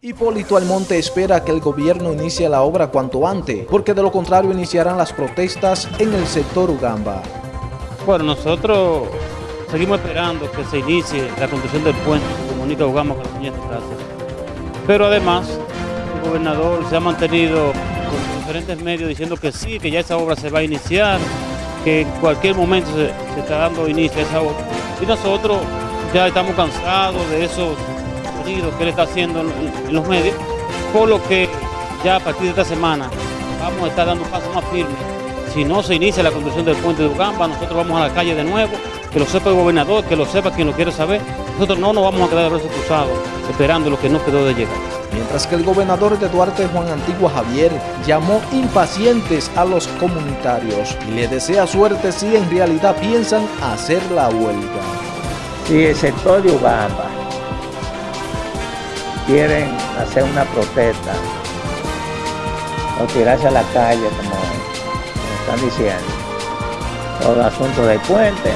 Hipólito Almonte espera que el gobierno inicie la obra cuanto antes, porque de lo contrario iniciarán las protestas en el sector Ugamba. Bueno, nosotros seguimos esperando que se inicie la construcción del puente que comunica Ugamba con la siguiente casa. Pero además, el gobernador se ha mantenido con diferentes medios diciendo que sí, que ya esa obra se va a iniciar, que en cualquier momento se, se está dando inicio a esa obra. Y nosotros ya estamos cansados de esos que él está haciendo en, los medios, por lo que ya a partir de esta semana vamos a estar dando pasos más firmes. Si no se inicia la construcción del puente de Ugamba, nosotros vamos a la calle de nuevo, que lo sepa el gobernador, que lo sepa quien lo quiere saber. Nosotros no nos vamos a quedar de brazos cruzados esperando lo que no quedó de llegar. Mientras que el gobernador de Duarte, Juan Antigua Javier, llamó impacientes a los comunitarios y le desea suerte si en realidad piensan hacer la huelga. Si el sector de Ugamba quieren hacer una protesta o tirarse a la calle, como, están diciendo, todo el asunto del puente,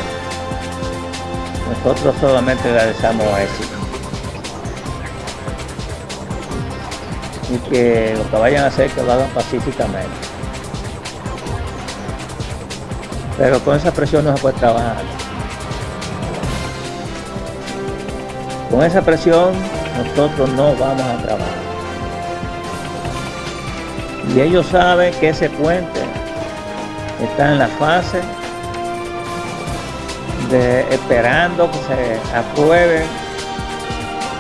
nosotros solamente le deseamos éxito. Y que lo que vayan a hacer, que lo hagan pacíficamente. Pero con esa presión no se puede trabajar. Con esa presión nosotros no vamos a trabajar. Y ellos saben que ese puente está en la fase de esperando que se aprueben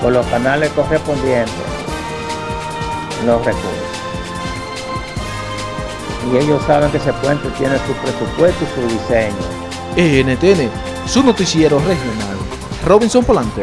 por los canales correspondientes los recursos. Y ellos saben que ese puente tiene su presupuesto y su diseño. ENTN, su noticiero regional. Robinson Polanco.